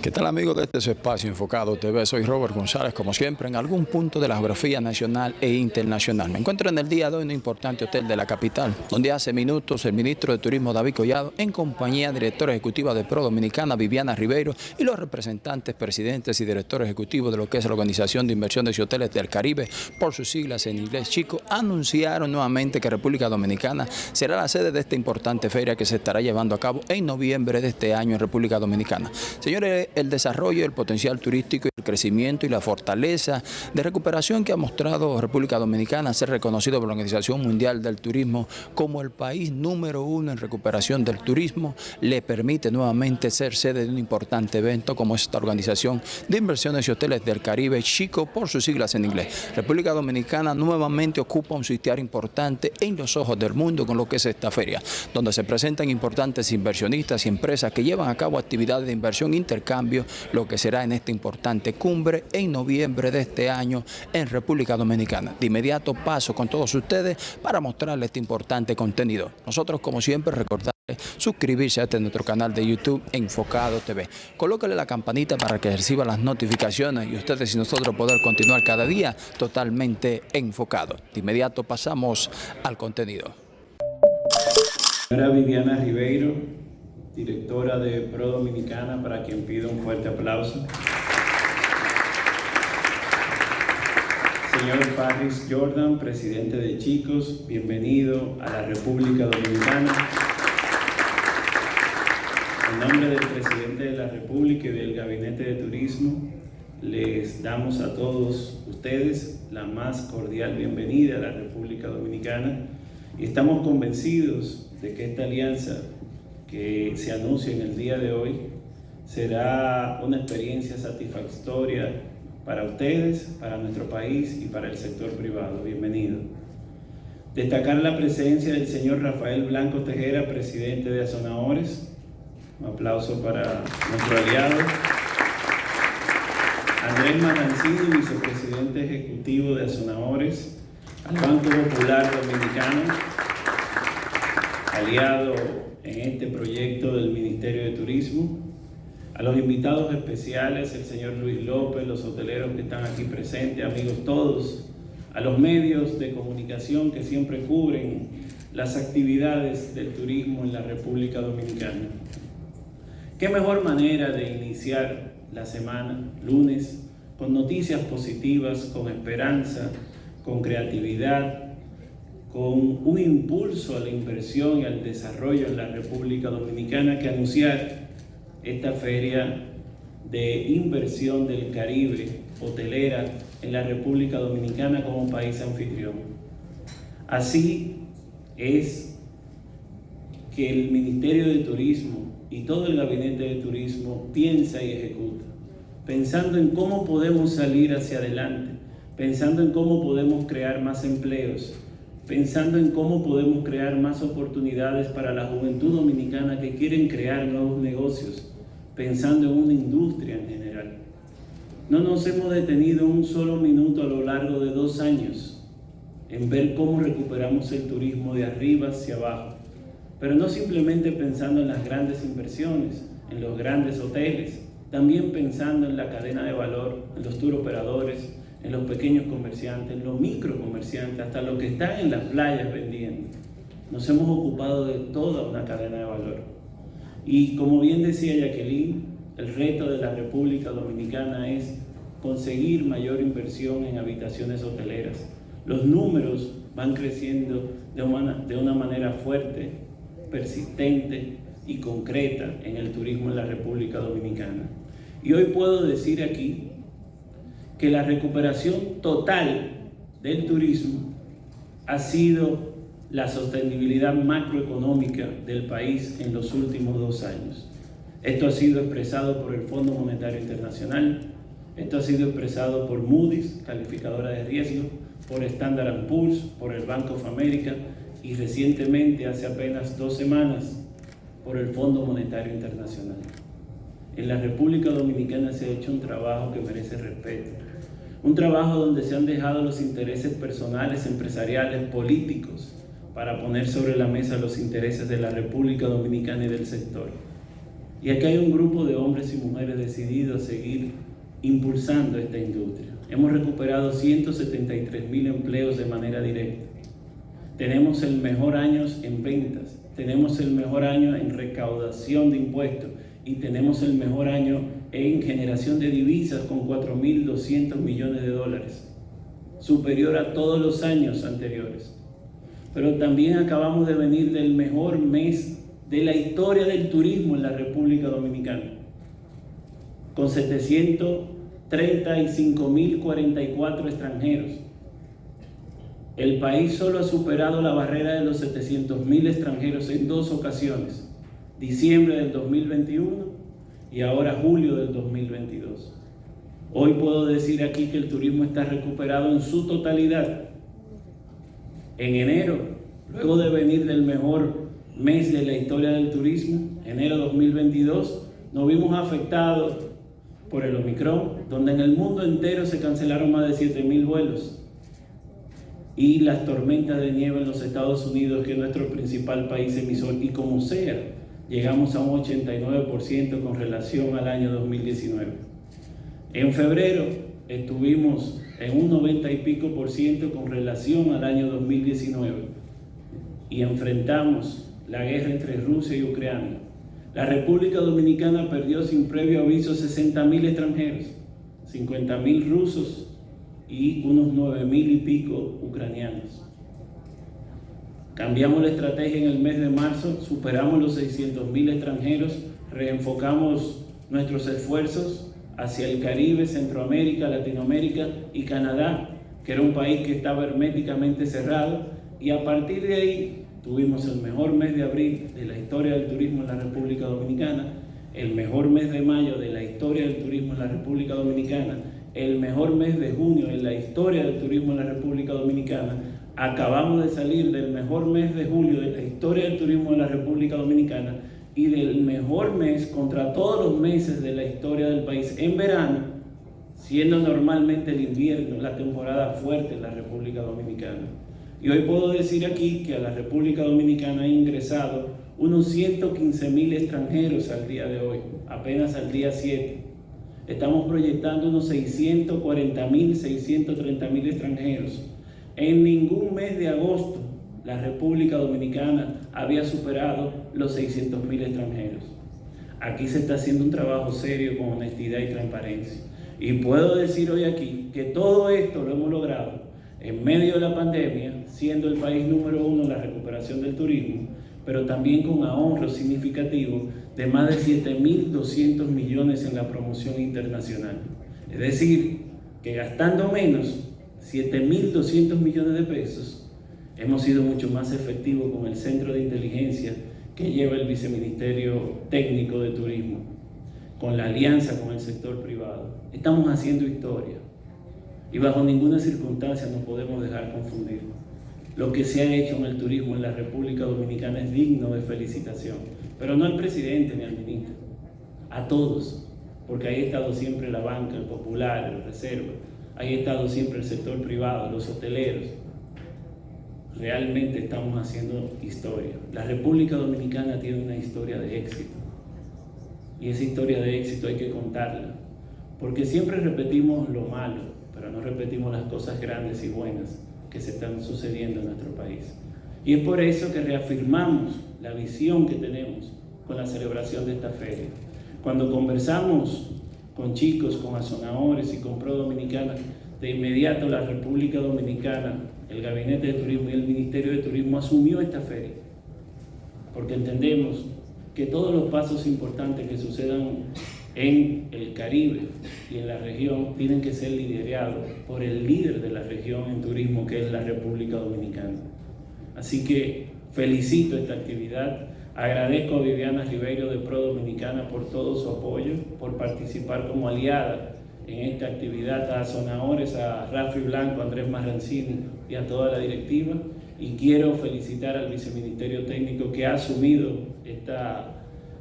¿Qué tal amigos de este espacio Enfocado TV? Soy Robert González, como siempre, en algún punto de la geografía nacional e internacional. Me encuentro en el día de hoy en un importante hotel de la capital, donde hace minutos el ministro de Turismo David Collado, en compañía directora ejecutiva de Pro Dominicana Viviana Ribeiro y los representantes, presidentes y directores ejecutivos de lo que es la Organización de Inversiones y Hoteles del Caribe, por sus siglas en inglés chico, anunciaron nuevamente que República Dominicana será la sede de esta importante feria que se estará llevando a cabo en noviembre de este año en República Dominicana. Señores, el desarrollo, el potencial turístico, el crecimiento y la fortaleza de recuperación que ha mostrado República Dominicana ser reconocido por la Organización Mundial del Turismo como el país número uno en recuperación del turismo, le permite nuevamente ser sede de un importante evento como esta Organización de Inversiones y Hoteles del Caribe, Chico por sus siglas en inglés. República Dominicana nuevamente ocupa un sitial importante en los ojos del mundo con lo que es esta feria, donde se presentan importantes inversionistas y empresas que llevan a cabo actividades de inversión, intercambio, lo que será en esta importante cumbre en noviembre de este año en República Dominicana. De inmediato paso con todos ustedes para mostrarles este importante contenido. Nosotros, como siempre, recordarles suscribirse a este nuestro canal de YouTube Enfocado TV. Colócale la campanita para que reciba las notificaciones y ustedes y nosotros poder continuar cada día totalmente enfocado. De inmediato pasamos al contenido. Señora Viviana Ribeiro, directora de Pro Dominicana, para quien pido un fuerte aplauso. Señor Paris Jordan, presidente de Chicos, bienvenido a la República Dominicana. En nombre del presidente de la República y del Gabinete de Turismo, les damos a todos ustedes la más cordial bienvenida a la República Dominicana y estamos convencidos de que esta alianza que se anuncia en el día de hoy será una experiencia satisfactoria para ustedes, para nuestro país y para el sector privado. Bienvenido. Destacar la presencia del señor Rafael Blanco Tejera, presidente de Azonadores. Un aplauso para nuestro aliado. Andrés Marancini, vicepresidente ejecutivo de Azonadores. Al Banco Popular Dominicano, aliado en este proyecto del Ministerio de Turismo. A los invitados especiales, el señor Luis López, los hoteleros que están aquí presentes, amigos todos, a los medios de comunicación que siempre cubren las actividades del turismo en la República Dominicana. ¿Qué mejor manera de iniciar la semana, lunes, con noticias positivas, con esperanza, con creatividad, con un impulso a la inversión y al desarrollo en la República Dominicana que anunciar esta feria de inversión del Caribe hotelera en la República Dominicana como país anfitrión. Así es que el Ministerio de Turismo y todo el Gabinete de Turismo piensa y ejecuta, pensando en cómo podemos salir hacia adelante, pensando en cómo podemos crear más empleos, pensando en cómo podemos crear más oportunidades para la juventud dominicana que quieren crear nuevos negocios, pensando en una industria en general. No nos hemos detenido un solo minuto a lo largo de dos años en ver cómo recuperamos el turismo de arriba hacia abajo, pero no simplemente pensando en las grandes inversiones, en los grandes hoteles, también pensando en la cadena de valor, en los tour operadores, en los pequeños comerciantes, en los micro comerciantes, hasta los que están en las playas vendiendo. Nos hemos ocupado de toda una cadena de valor. Y como bien decía Jacqueline, el reto de la República Dominicana es conseguir mayor inversión en habitaciones hoteleras. Los números van creciendo de una, de una manera fuerte, persistente y concreta en el turismo en la República Dominicana. Y hoy puedo decir aquí que la recuperación total del turismo ha sido la sostenibilidad macroeconómica del país en los últimos dos años. Esto ha sido expresado por el Fondo Monetario Internacional, esto ha sido expresado por Moody's, calificadora de riesgo, por Standard Poor's, por el Bank of America y recientemente, hace apenas dos semanas, por el Fondo Monetario Internacional. En la República Dominicana se ha hecho un trabajo que merece respeto. Un trabajo donde se han dejado los intereses personales, empresariales, políticos, para poner sobre la mesa los intereses de la República Dominicana y del sector. Y aquí hay un grupo de hombres y mujeres mujeres decidido a seguir impulsando esta industria. Hemos recuperado 173 mil empleos de manera directa. Tenemos el mejor año en ventas, tenemos el mejor año en recaudación de impuestos y tenemos el mejor año en generación de divisas con 4.200 millones de dólares, superior a todos los años anteriores. Pero también acabamos de venir del mejor mes de la historia del turismo en la República Dominicana, con 735.044 extranjeros. El país solo ha superado la barrera de los 700.000 extranjeros en dos ocasiones, diciembre del 2021 y ahora julio del 2022. Hoy puedo decir aquí que el turismo está recuperado en su totalidad. En enero, luego de venir del mejor mes de la historia del turismo, enero 2022, nos vimos afectados por el Omicron, donde en el mundo entero se cancelaron más de 7.000 vuelos. Y las tormentas de nieve en los Estados Unidos, que es nuestro principal país emisor, y como sea, llegamos a un 89% con relación al año 2019. En febrero estuvimos en un 90 y pico por ciento con relación al año 2019 y enfrentamos la guerra entre Rusia y Ucrania. La República Dominicana perdió sin previo aviso 60.000 extranjeros, 50.000 rusos y unos 9.000 y pico ucranianos. Cambiamos la estrategia en el mes de marzo, superamos los 600.000 extranjeros, reenfocamos nuestros esfuerzos hacia el Caribe, Centroamérica, Latinoamérica y Canadá, que era un país que estaba herméticamente cerrado, y a partir de ahí Tuvimos el mejor mes de abril de la historia del turismo en la República Dominicana, el mejor mes de mayo de la historia del turismo en la República Dominicana, el mejor mes de junio en la historia del turismo en la República Dominicana. Acabamos de salir del mejor mes de julio de la historia del turismo en la República Dominicana y del mejor mes contra todos los meses de la historia del país en verano, siendo normalmente el invierno la temporada fuerte en la República Dominicana. Y hoy puedo decir aquí que a la República Dominicana han ingresado unos 115 mil extranjeros al día de hoy, apenas al día 7. Estamos proyectando unos 640 mil, 630 mil extranjeros. En ningún mes de agosto la República Dominicana había superado los 600 mil extranjeros. Aquí se está haciendo un trabajo serio con honestidad y transparencia. Y puedo decir hoy aquí que todo esto lo hemos logrado en medio de la pandemia, siendo el país número uno en la recuperación del turismo, pero también con ahorro significativo de más de 7.200 millones en la promoción internacional. Es decir, que gastando menos, 7.200 millones de pesos, hemos sido mucho más efectivos con el centro de inteligencia que lleva el Viceministerio Técnico de Turismo, con la alianza con el sector privado. Estamos haciendo historia y bajo ninguna circunstancia nos podemos dejar confundir. Lo que se ha hecho en el turismo en la República Dominicana es digno de felicitación, pero no al presidente ni al ministro, a todos, porque ahí ha estado siempre la banca, el popular, el reserva, ahí ha estado siempre el sector privado, los hoteleros. Realmente estamos haciendo historia. La República Dominicana tiene una historia de éxito y esa historia de éxito hay que contarla, porque siempre repetimos lo malo, pero no repetimos las cosas grandes y buenas que se están sucediendo en nuestro país. Y es por eso que reafirmamos la visión que tenemos con la celebración de esta feria. Cuando conversamos con chicos, con azonadores y con Pro Dominicana, de inmediato la República Dominicana, el Gabinete de Turismo y el Ministerio de Turismo asumió esta feria, porque entendemos que todos los pasos importantes que sucedan en el Caribe y en la región tienen que ser liderados por el líder de la región en turismo que es la República Dominicana. Así que felicito esta actividad, agradezco a Viviana Ribeiro de Pro Dominicana por todo su apoyo, por participar como aliada en esta actividad, a Zonahores, a Rafi Blanco, a Andrés Marrancini y a toda la directiva. Y quiero felicitar al Viceministerio Técnico que ha asumido esta,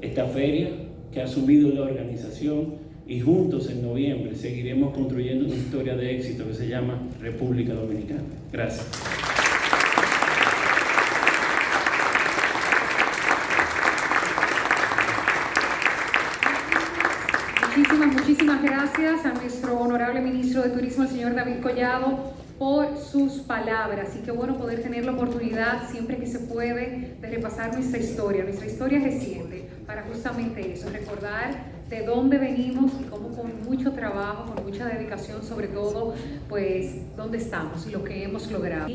esta feria, que ha asumido la organización y juntos en noviembre seguiremos construyendo una historia de éxito que se llama República Dominicana. Gracias. Muchísimas, muchísimas gracias a nuestro honorable ministro de Turismo, el señor David Collado, por sus palabras. Y qué bueno poder tener la oportunidad, siempre que se puede, de repasar nuestra historia, nuestra historia reciente, para justamente eso, recordar de dónde venimos y cómo con mucho trabajo, con mucha dedicación, sobre todo, pues, dónde estamos y lo que hemos logrado.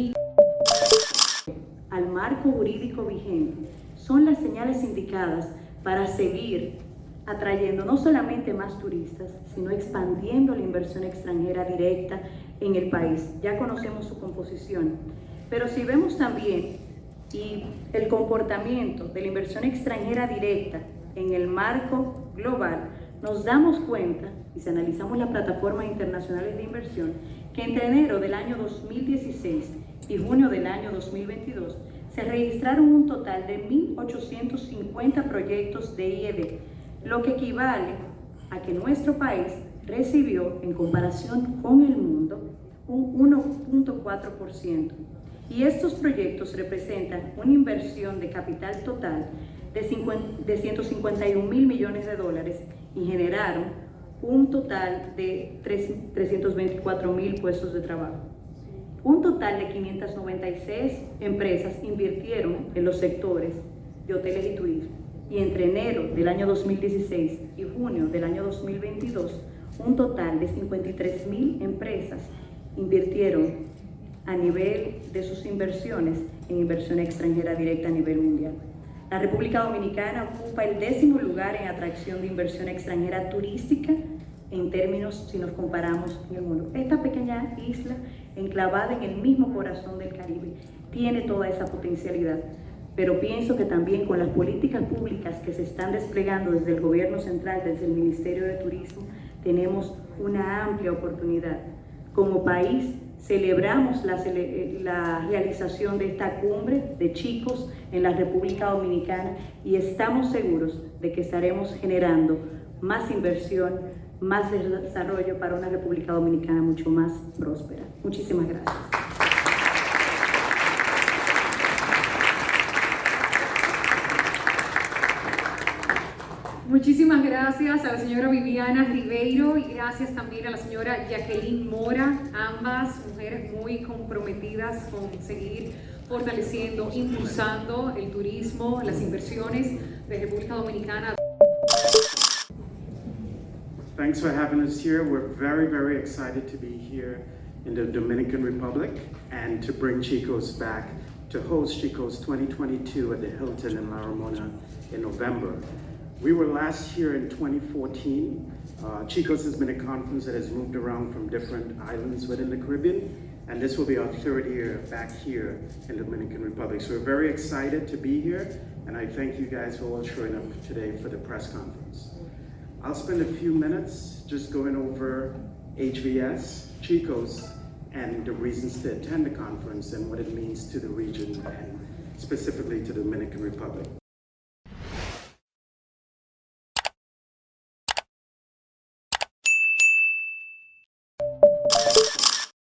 Al marco jurídico vigente son las señales indicadas para seguir atrayendo no solamente más turistas, sino expandiendo la inversión extranjera directa en el país. Ya conocemos su composición, pero si vemos también y el comportamiento de la inversión extranjera directa en el marco global, nos damos cuenta, y si analizamos las plataformas internacionales de inversión, que entre enero del año 2016 y junio del año 2022 se registraron un total de 1.850 proyectos de IED, lo que equivale a que nuestro país recibió, en comparación con el mundo, un 1.4%. Y estos proyectos representan una inversión de capital total de, 50, de 151 mil millones de dólares y generaron un total de 3, 324 mil puestos de trabajo. Un total de 596 empresas invirtieron en los sectores de hoteles y turismo. Y entre enero del año 2016 y junio del año 2022, un total de 53 mil empresas invirtieron a nivel de sus inversiones en inversión extranjera directa a nivel mundial. La República Dominicana ocupa el décimo lugar en atracción de inversión extranjera turística en términos si nos comparamos en el mundo. Esta pequeña isla, enclavada en el mismo corazón del Caribe, tiene toda esa potencialidad. Pero pienso que también con las políticas públicas que se están desplegando desde el gobierno central, desde el Ministerio de Turismo, tenemos una amplia oportunidad. Como país, celebramos la, realización de esta cumbre de chicos en la República Dominicana y estamos seguros de que estaremos generando más inversión, más desarrollo para una República Dominicana mucho más próspera. Muchísimas gracias. Muchísimas gracias a la señora Viviana Ribeiro y gracias también a la señora Jacqueline Mora, ambas mujeres muy comprometidas con seguir fortaleciendo, impulsando el turismo, las inversiones de República Dominicana. Thanks for having us here. We're very, very excited to be here in the Dominican Republic and to bring Chico's back to host Chico's 2022 at the Hilton in La Ramona in November. We were last here in 2014. Uh, Chico's has been a conference that has moved around from different islands within the Caribbean, and this will be our third year back here in the Dominican Republic. So we're very excited to be here, and I thank you guys for all showing up today for the press conference. I'll spend a few minutes just going over HVS, Chico's, and the reasons to attend the conference and what it means to the region and specifically to the Dominican Republic.